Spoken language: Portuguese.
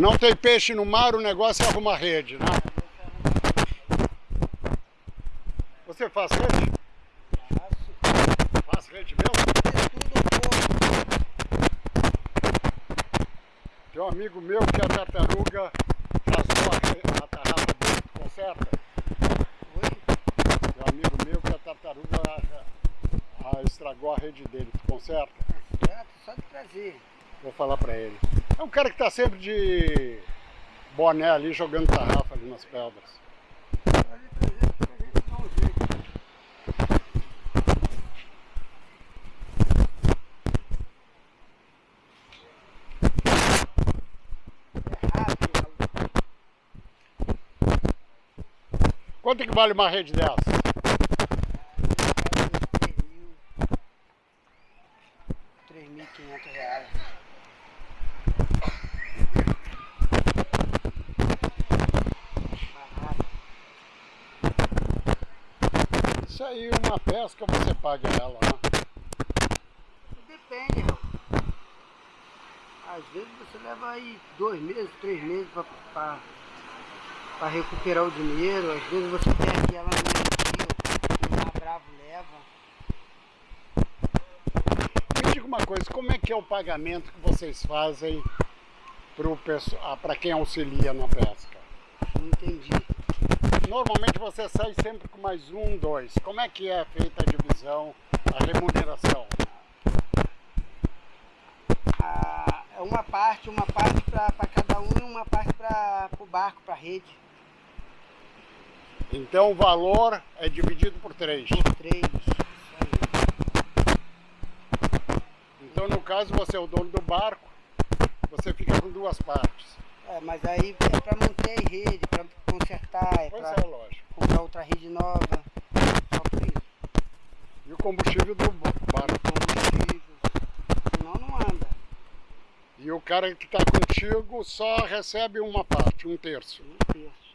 Não tem peixe no mar, o negócio é arrumar rede, né? Você faz rede? Faço. Faz rede mesmo? Tem um amigo meu que a tartaruga rasgou a, a tarrafa dele, tu conserta? Oi? Tem um amigo meu que a tartaruga a- a- estragou a rede dele, tu conserta? Certo? Só de trazer. Vou falar pra ele. É um cara que tá sempre de boné ali, jogando tarrafa ali nas pedras. Quanto é que vale uma rede dessa? Aí, uma pesca você paga ela, né? Depende. Às vezes você leva aí dois meses, três meses para recuperar o dinheiro. Às vezes você perde ela no dia, o mar bravo leva. Me diga uma coisa, como é que é o pagamento que vocês fazem para quem auxilia na pesca? Não entendi. Normalmente você sai sempre com mais um, dois. Como é que é feita a divisão, a remuneração? Ah, é uma parte, uma parte para cada um e uma parte para o barco, para a rede. Então o valor é dividido por três. Por três. Isso aí. Então no caso você é o dono do barco, você fica com duas partes. É, mas aí é para manter a rede, para consertar, é Pois para é, comprar outra rede nova. Só por isso. E o combustível do barco. combustível. Senão não anda. E o cara que está contigo só recebe uma parte, um terço. Um terço.